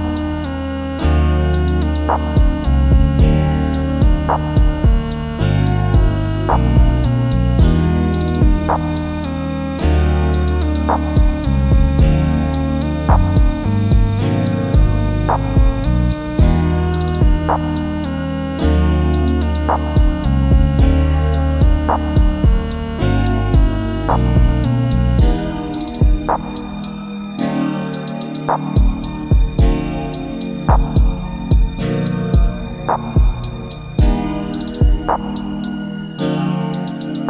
out.